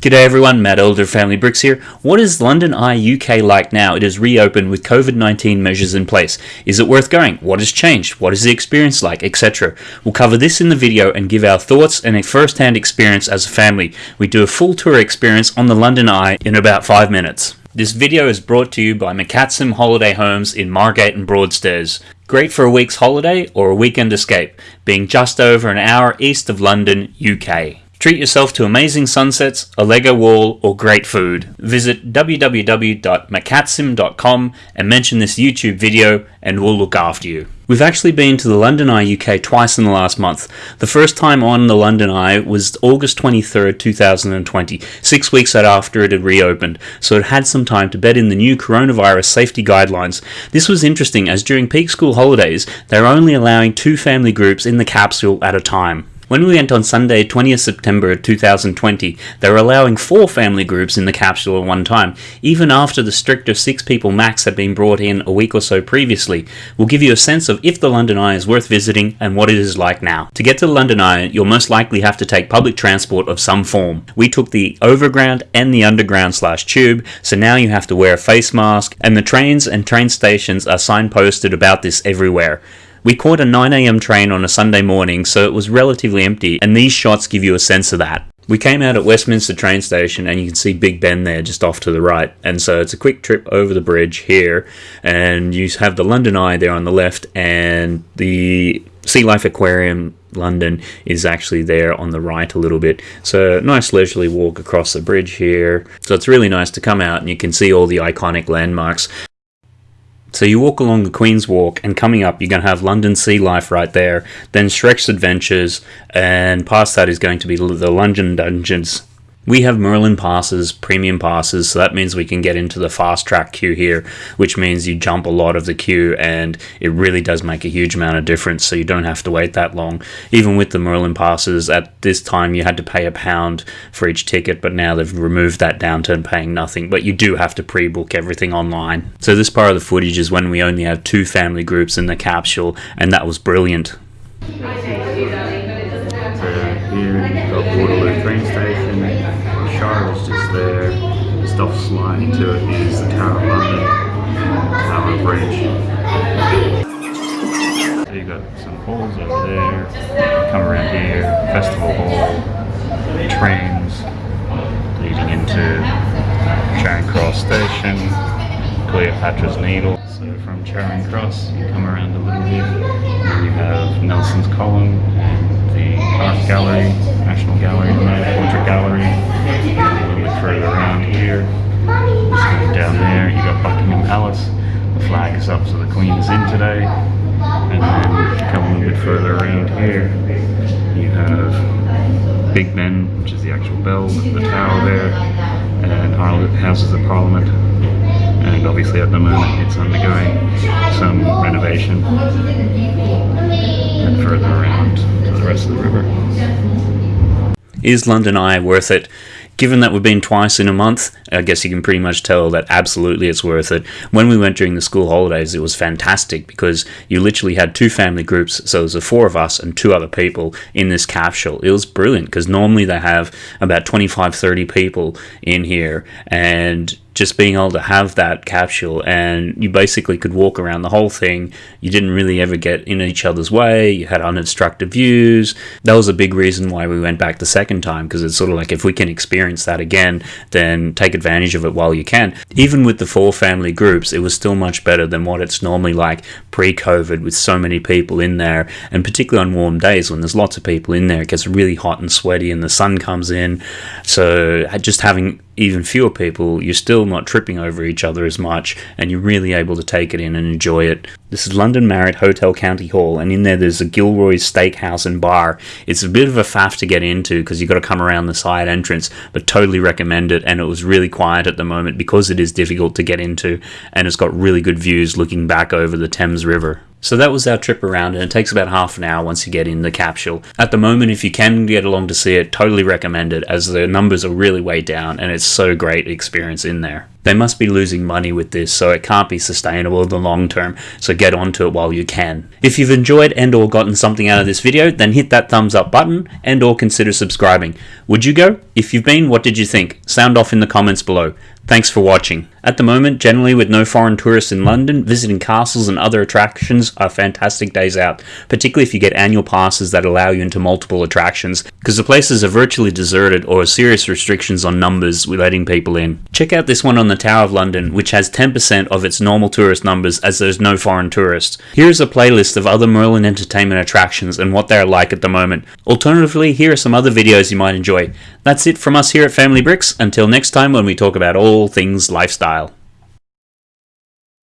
G'day everyone, Matt Elder Family Bricks here. What is London Eye UK like now? It is reopened with COVID-19 measures in place. Is it worth going? What has changed? What is the experience like? Etc. We'll cover this in the video and give our thoughts and a first-hand experience as a family. We do a full tour experience on the London Eye in about 5 minutes. This video is brought to you by McCatsim Holiday Homes in Margate and Broadstairs. Great for a week's holiday or a weekend escape, being just over an hour east of London, UK. Treat yourself to amazing sunsets, a Lego wall, or great food. Visit www.macatsim.com and mention this YouTube video and we'll look after you. We've actually been to the London Eye UK twice in the last month. The first time on the London Eye was August 23rd, 2020, six weeks after it had reopened, so it had some time to bed in the new coronavirus safety guidelines. This was interesting as during peak school holidays, they're only allowing two family groups in the capsule at a time. When we went on Sunday, 20th September 2020, they were allowing four family groups in the capsule at one time, even after the stricter six people max had been brought in a week or so previously. We'll give you a sense of if the London Eye is worth visiting and what it is like now. To get to the London Eye, you'll most likely have to take public transport of some form. We took the overground and the underground slash tube, so now you have to wear a face mask, and the trains and train stations are signposted about this everywhere. We caught a 9am train on a Sunday morning, so it was relatively empty, and these shots give you a sense of that. We came out at Westminster train station and you can see Big Ben there just off to the right. And so it's a quick trip over the bridge here and you have the London Eye there on the left and the Sea Life Aquarium London is actually there on the right a little bit. So nice leisurely walk across the bridge here. So it's really nice to come out and you can see all the iconic landmarks. So you walk along the Queen's Walk, and coming up, you're going to have London Sea Life right there, then Shrek's Adventures, and past that is going to be the London Dungeons we have Merlin passes, premium passes, so that means we can get into the fast track queue here, which means you jump a lot of the queue and it really does make a huge amount of difference, so you don't have to wait that long. Even with the Merlin passes, at this time you had to pay a pound for each ticket, but now they've removed that down to paying nothing, but you do have to pre-book everything online. So this part of the footage is when we only have two family groups in the capsule, and that was brilliant. Waterloo train station. Shard is there. Stuff sliding to it is the Tower of London, Tower Bridge. So you got some halls over there. Come around here, Festival Hall, trains leading into Charing Cross Station, Cleopatra's Needle. So from Charing Cross, you come around a little bit, you have Nelson's Column and the Art Gallery, National Gallery, got Buckingham Palace. The flag is up, so the Queen is in today. And then if you come a little bit further around here, you have Big Ben, which is the actual bell, the tower there, and Houses of Parliament and obviously at the moment it's undergoing some renovation and further around to the rest of the river. Is London Eye worth it? Given that we've been twice in a month, I guess you can pretty much tell that absolutely it's worth it. When we went during the school holidays, it was fantastic because you literally had two family groups, so there's a four of us and two other people in this capsule. It was brilliant because normally they have about 25, 30 people in here, and just being able to have that capsule and you basically could walk around the whole thing. You didn't really ever get in each other's way. You had unobstructed views. That was a big reason why we went back the second time because it's sort of like if we can experience that again, then take advantage of it while you can. Even with the four family groups, it was still much better than what it's normally like pre-COVID with so many people in there and particularly on warm days when there's lots of people in there, it gets really hot and sweaty and the sun comes in. So just having even fewer people, you're still not tripping over each other as much, and you're really able to take it in and enjoy it. This is London Marriott Hotel County Hall, and in there there's a Gillray's Steakhouse and Bar. It's a bit of a faff to get into because you've got to come around the side entrance, but totally recommend it. And it was really quiet at the moment because it is difficult to get into, and it's got really good views looking back over the Thames River. So that was our trip around and it takes about half an hour once you get in the capsule. At the moment, if you can get along to see it, totally recommend it as the numbers are really way down and it's so great experience in there. They must be losing money with this, so it can't be sustainable in the long term, so get onto it while you can. If you've enjoyed and or gotten something out of this video, then hit that thumbs up button and or consider subscribing. Would you go? If you've been, what did you think? Sound off in the comments below. Thanks for watching. At the moment, generally with no foreign tourists in London, visiting castles and other attractions are fantastic days out, particularly if you get annual passes that allow you into multiple attractions, because the places are virtually deserted or serious restrictions on numbers with letting people in. Check out this one on the Tower of London, which has 10% of its normal tourist numbers as there's no foreign tourists. Here is a playlist of other Merlin Entertainment attractions and what they are like at the moment. Alternatively, here are some other videos you might enjoy. That's it from us here at Family Bricks. Until next time when we talk about all things lifestyle style.